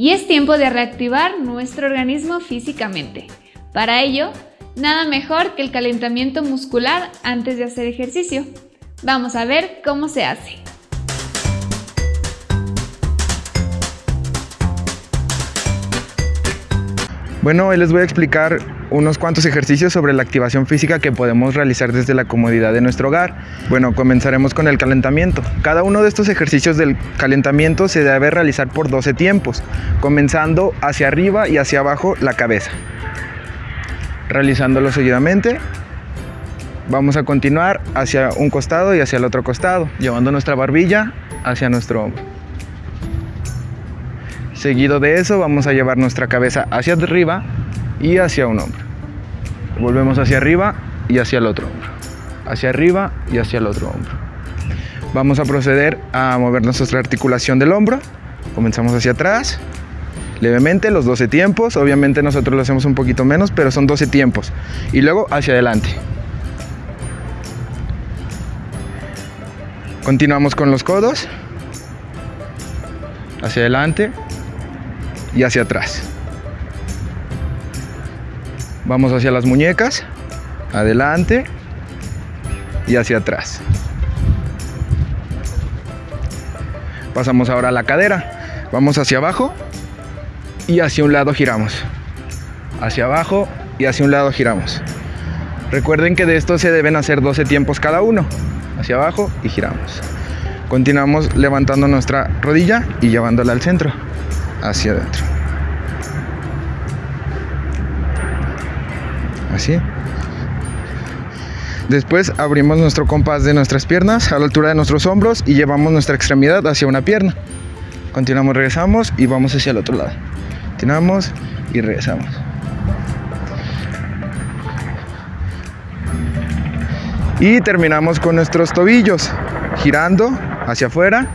y es tiempo de reactivar nuestro organismo físicamente. Para ello, nada mejor que el calentamiento muscular antes de hacer ejercicio. Vamos a ver cómo se hace. Bueno, hoy les voy a explicar unos cuantos ejercicios sobre la activación física que podemos realizar desde la comodidad de nuestro hogar. Bueno, comenzaremos con el calentamiento. Cada uno de estos ejercicios del calentamiento se debe realizar por 12 tiempos, comenzando hacia arriba y hacia abajo la cabeza. Realizándolo seguidamente, vamos a continuar hacia un costado y hacia el otro costado, llevando nuestra barbilla hacia nuestro hombro. Seguido de eso vamos a llevar nuestra cabeza hacia arriba y hacia un hombro. Volvemos hacia arriba y hacia el otro hombro. Hacia arriba y hacia el otro hombro. Vamos a proceder a mover nuestra articulación del hombro. Comenzamos hacia atrás, levemente, los 12 tiempos. Obviamente nosotros lo hacemos un poquito menos, pero son 12 tiempos. Y luego hacia adelante. Continuamos con los codos. Hacia adelante, y hacia atrás. Vamos hacia las muñecas, adelante y hacia atrás. Pasamos ahora a la cadera. Vamos hacia abajo y hacia un lado giramos. Hacia abajo y hacia un lado giramos. Recuerden que de esto se deben hacer 12 tiempos cada uno. Hacia abajo y giramos. Continuamos levantando nuestra rodilla y llevándola al centro hacia adentro. Así. Después abrimos nuestro compás de nuestras piernas a la altura de nuestros hombros y llevamos nuestra extremidad hacia una pierna. Continuamos, regresamos y vamos hacia el otro lado. Continuamos y regresamos. Y terminamos con nuestros tobillos, girando hacia afuera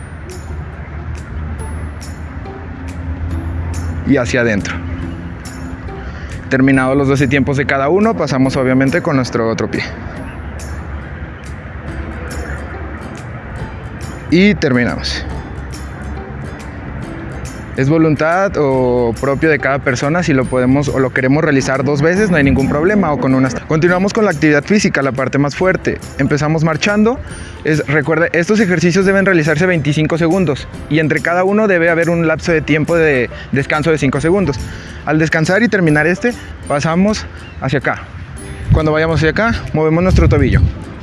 y hacia adentro. Terminados los 12 tiempos de cada uno, pasamos obviamente con nuestro otro pie. Y terminamos. Es voluntad o propio de cada persona si lo podemos o lo queremos realizar dos veces, no hay ningún problema o con una. Continuamos con la actividad física, la parte más fuerte. Empezamos marchando. Es, recuerde, estos ejercicios deben realizarse 25 segundos y entre cada uno debe haber un lapso de tiempo de descanso de 5 segundos. Al descansar y terminar este, pasamos hacia acá. Cuando vayamos hacia acá, movemos nuestro tobillo.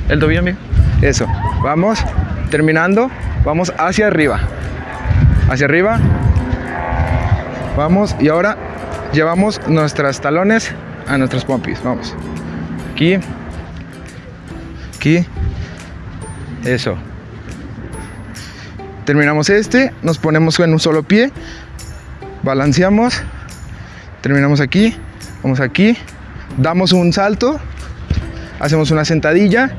El tobillo, amigo. Eso. Vamos, terminando, vamos hacia arriba. Hacia arriba, Vamos, y ahora llevamos nuestras talones a nuestros pompis. Vamos. Aquí. Aquí. Eso. Terminamos este, nos ponemos en un solo pie, balanceamos, terminamos aquí, vamos aquí, damos un salto, hacemos una sentadilla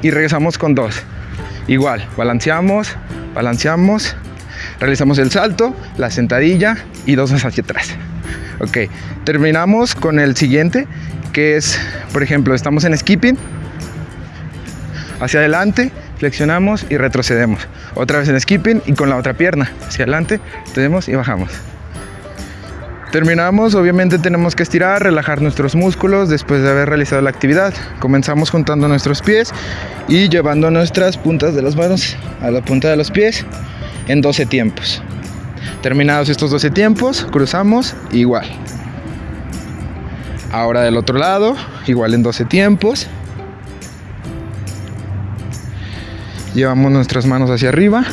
y regresamos con dos. Igual, balanceamos, balanceamos, Realizamos el salto, la sentadilla y dos hacia atrás. Ok, terminamos con el siguiente, que es, por ejemplo, estamos en skipping, hacia adelante, flexionamos y retrocedemos. Otra vez en skipping y con la otra pierna, hacia adelante, tenemos y bajamos. Terminamos, obviamente tenemos que estirar, relajar nuestros músculos después de haber realizado la actividad. Comenzamos juntando nuestros pies y llevando nuestras puntas de las manos a la punta de los pies en 12 tiempos. Terminados estos 12 tiempos, cruzamos igual. Ahora del otro lado, igual en 12 tiempos. Llevamos nuestras manos hacia arriba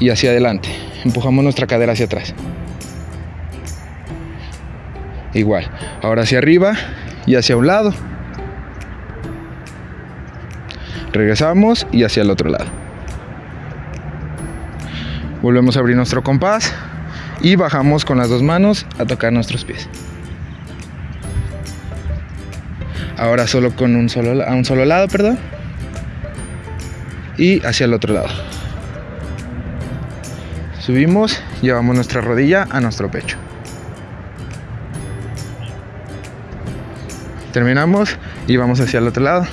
y hacia adelante. Empujamos nuestra cadera hacia atrás. Igual. Ahora hacia arriba y hacia un lado. Regresamos y hacia el otro lado. Volvemos a abrir nuestro compás y bajamos con las dos manos a tocar nuestros pies. Ahora solo con un solo, a un solo lado, perdón. Y hacia el otro lado. Subimos, llevamos nuestra rodilla a nuestro pecho. Terminamos y vamos hacia el otro lado.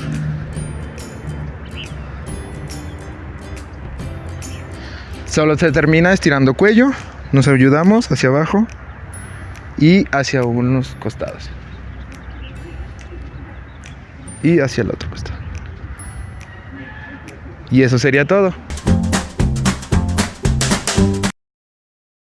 Solo se termina estirando cuello, nos ayudamos hacia abajo y hacia unos costados. Y hacia el otro costado. Y eso sería todo.